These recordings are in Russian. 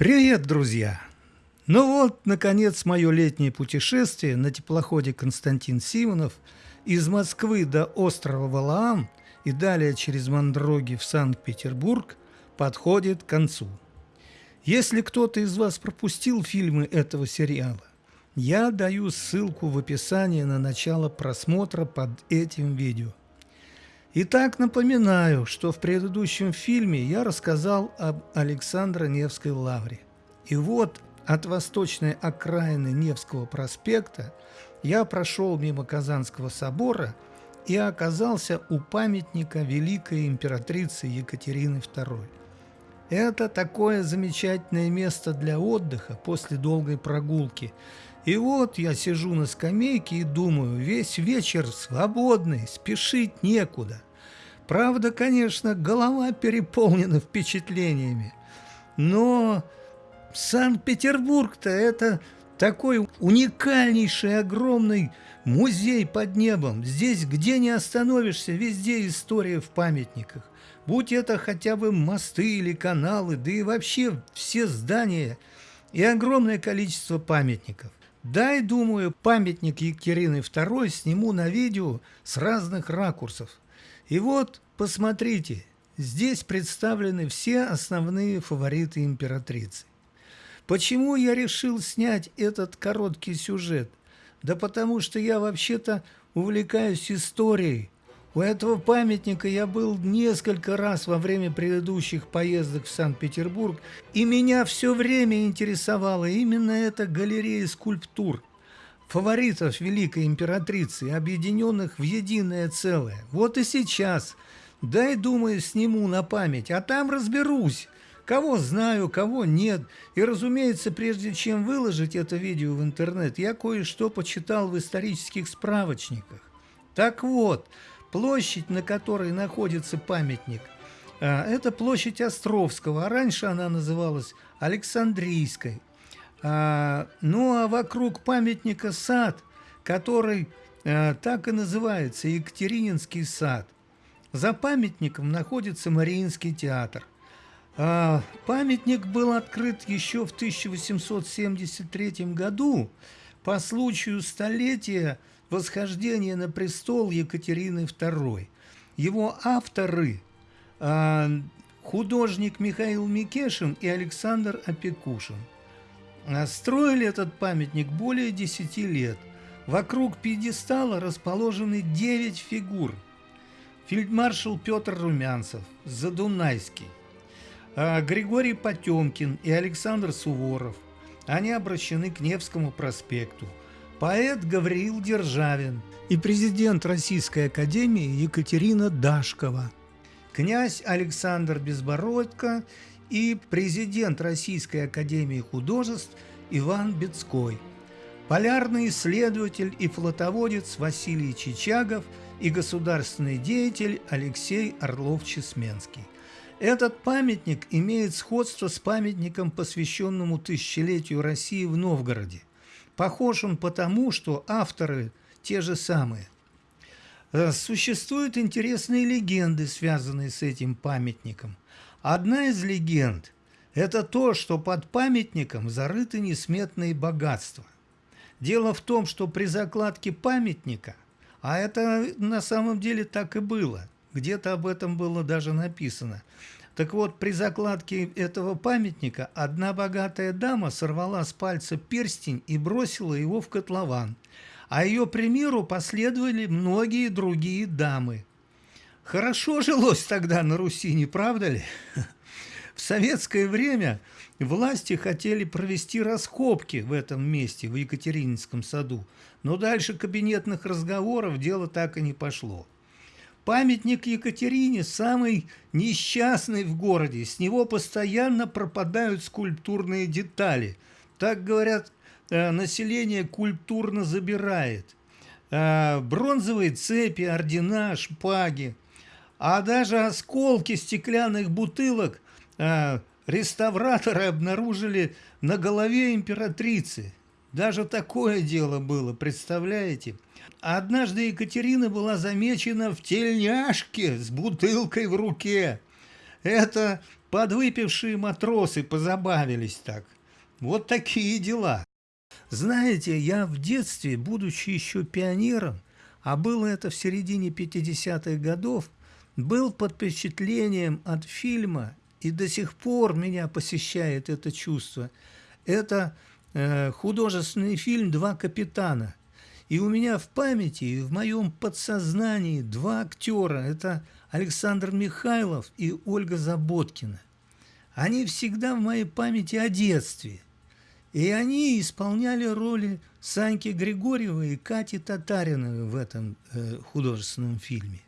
Привет, друзья! Ну вот, наконец, мое летнее путешествие на теплоходе Константин Симонов из Москвы до острова Валаам и далее через Мандроги в Санкт-Петербург подходит к концу. Если кто-то из вас пропустил фильмы этого сериала, я даю ссылку в описании на начало просмотра под этим видео. Итак, напоминаю, что в предыдущем фильме я рассказал об Александро-Невской лавре. И вот от восточной окраины Невского проспекта я прошел мимо Казанского собора и оказался у памятника великой императрицы Екатерины II. Это такое замечательное место для отдыха после долгой прогулки. И вот я сижу на скамейке и думаю, весь вечер свободный, спешить некуда. Правда, конечно, голова переполнена впечатлениями, но Санкт-Петербург-то это такой уникальнейший, огромный музей под небом. Здесь где не остановишься, везде история в памятниках. Будь это хотя бы мосты или каналы, да и вообще все здания и огромное количество памятников. Дай, думаю, памятник Екатерины II сниму на видео с разных ракурсов. И вот, посмотрите, здесь представлены все основные фавориты императрицы. Почему я решил снять этот короткий сюжет? Да потому что я вообще-то увлекаюсь историей. У этого памятника я был несколько раз во время предыдущих поездок в Санкт-Петербург, и меня все время интересовала именно эта галерея скульптур, фаворитов великой императрицы, объединенных в единое целое. Вот и сейчас, дай, думаю, сниму на память, а там разберусь, Кого знаю, кого нет. И, разумеется, прежде чем выложить это видео в интернет, я кое-что почитал в исторических справочниках. Так вот, площадь, на которой находится памятник, а, это площадь Островского, а раньше она называлась Александрийской. А, ну а вокруг памятника сад, который а, так и называется Екатерининский сад. За памятником находится Мариинский театр. А, памятник был открыт еще в 1873 году по случаю столетия восхождения на престол Екатерины II. Его авторы а, художник Михаил Микешин и Александр Опекушин. А, строили этот памятник более 10 лет. Вокруг пьедестала расположены 9 фигур. Фельдмаршал Петр Румянцев, Задунайский, а, Григорий Потемкин и Александр Суворов. Они обращены к Невскому проспекту. Поэт Гавриил Державин и президент Российской Академии Екатерина Дашкова. Князь Александр Безбородко и президент Российской Академии Художеств Иван Бецкой. Полярный исследователь и флотоводец Василий Чичагов и государственный деятель Алексей Орлов-Чесменский. Этот памятник имеет сходство с памятником, посвященному тысячелетию России в Новгороде. Похож он потому, что авторы те же самые. Э, существуют интересные легенды, связанные с этим памятником. Одна из легенд – это то, что под памятником зарыты несметные богатства. Дело в том, что при закладке памятника, а это на самом деле так и было – где-то об этом было даже написано. Так вот, при закладке этого памятника одна богатая дама сорвала с пальца перстень и бросила его в котлован. А ее примеру последовали многие другие дамы. Хорошо жилось тогда на Руси, не правда ли? В советское время власти хотели провести раскопки в этом месте, в Екатерининском саду, но дальше кабинетных разговоров дело так и не пошло. Памятник Екатерине самый несчастный в городе. С него постоянно пропадают скульптурные детали. Так говорят, э, население культурно забирает. Э, бронзовые цепи, ордена, шпаги. А даже осколки стеклянных бутылок э, реставраторы обнаружили на голове императрицы. Даже такое дело было, представляете? Однажды Екатерина была замечена в тельняшке с бутылкой в руке. Это подвыпившие матросы позабавились так. Вот такие дела. Знаете, я в детстве, будучи еще пионером, а было это в середине 50-х годов, был под впечатлением от фильма, и до сих пор меня посещает это чувство. Это художественный фильм «Два капитана». И у меня в памяти в моем подсознании два актера. Это Александр Михайлов и Ольга Заботкина. Они всегда в моей памяти о детстве. И они исполняли роли Саньки Григорьева и Кати Татариновой в этом э, художественном фильме.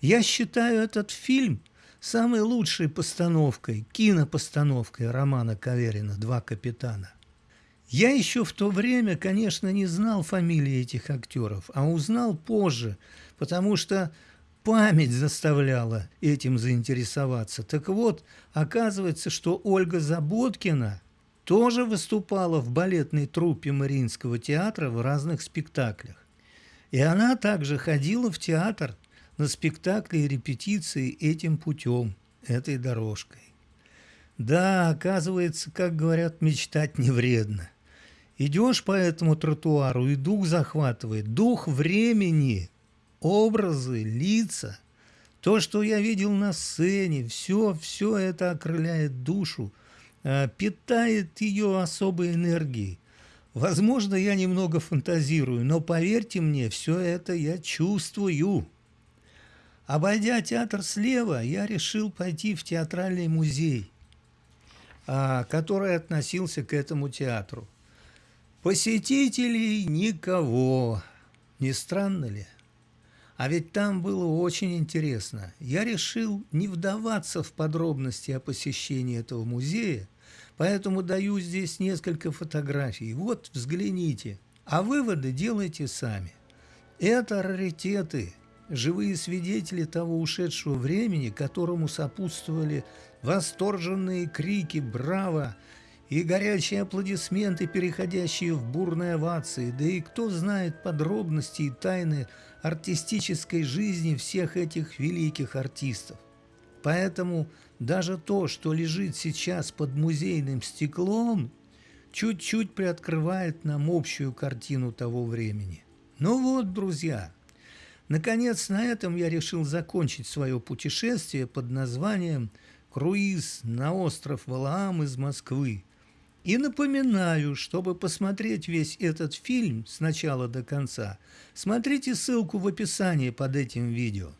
Я считаю этот фильм самой лучшей постановкой, кинопостановкой романа Каверина «Два капитана». Я еще в то время, конечно, не знал фамилии этих актеров, а узнал позже, потому что память заставляла этим заинтересоваться. Так вот, оказывается, что Ольга Заботкина тоже выступала в балетной труппе Мариинского театра в разных спектаклях. И она также ходила в театр на спектакли и репетиции этим путем, этой дорожкой. Да, оказывается, как говорят, мечтать не вредно. Идешь по этому тротуару, и дух захватывает, дух времени, образы, лица. То, что я видел на сцене, все, все это окрыляет душу, а, питает ее особой энергией. Возможно, я немного фантазирую, но поверьте мне, все это я чувствую. Обойдя театр слева, я решил пойти в театральный музей, а, который относился к этому театру. Посетителей никого. Не странно ли? А ведь там было очень интересно. Я решил не вдаваться в подробности о посещении этого музея, поэтому даю здесь несколько фотографий. Вот, взгляните. А выводы делайте сами. Это раритеты, живые свидетели того ушедшего времени, которому сопутствовали восторженные крики «Браво!» И горячие аплодисменты, переходящие в бурные овации, да и кто знает подробности и тайны артистической жизни всех этих великих артистов. Поэтому даже то, что лежит сейчас под музейным стеклом, чуть-чуть приоткрывает нам общую картину того времени. Ну вот, друзья, наконец на этом я решил закончить свое путешествие под названием «Круиз на остров Валаам из Москвы», и напоминаю, чтобы посмотреть весь этот фильм с начала до конца, смотрите ссылку в описании под этим видео.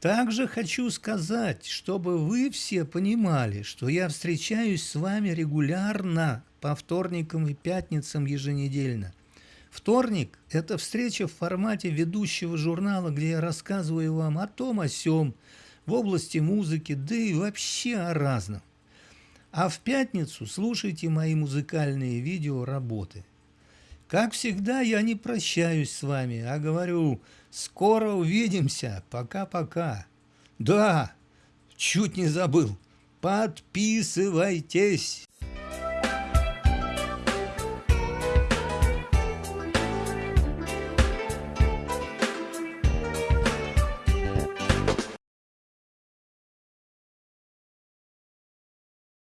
Также хочу сказать, чтобы вы все понимали, что я встречаюсь с вами регулярно по вторникам и пятницам еженедельно. Вторник – это встреча в формате ведущего журнала, где я рассказываю вам о том, о сём, в области музыки, да и вообще о разном. А в пятницу слушайте мои музыкальные видео работы. Как всегда, я не прощаюсь с вами, а говорю, скоро увидимся, пока-пока. Да, чуть не забыл, подписывайтесь.